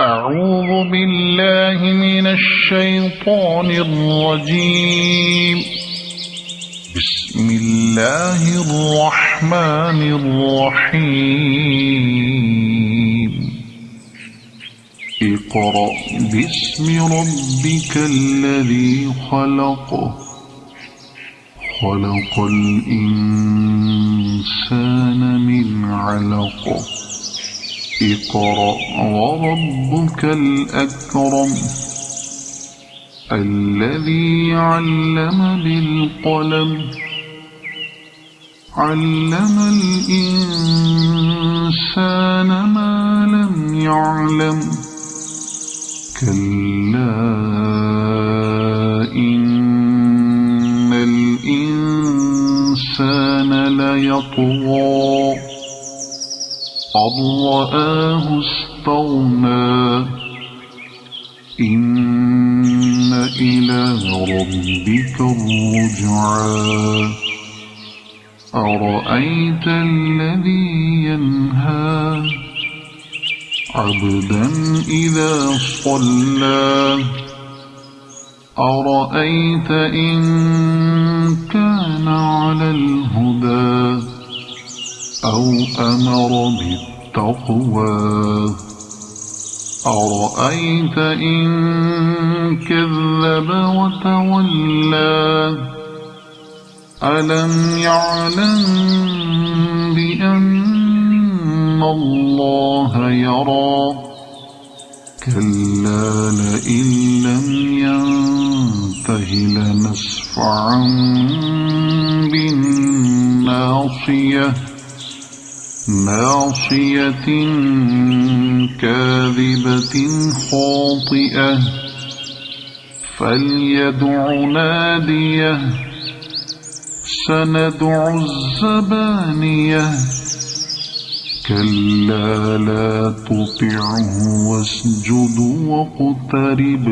أعوذ بالله من الشيطان الرجيم. بسم الله الرحمن الرحيم. اقرأ باسم ربك الذي خلق. خلق الإنسان من علق. اقرأ وربك الأكرم الذي علم بالقلم علم الإنسان ما لم يعلم كلا إن الإنسان ليطغى أن رآه استغنى إن إلى ربك الرجعى. أرأيت الذي ينهى؟ عبدا إذا صلى. أرأيت إن كان على الهدى؟ أو أمر بالتقوى. أرأيت إن كذب وتولى؟ ألم يعلم بأن الله يرى؟ كلا لئن لم ينته لنسفعا بالناصية. ناصية كاذبة خاطئة فليدع نادية سندع الزبانية. كلا لا تطعه واسجد واقترب.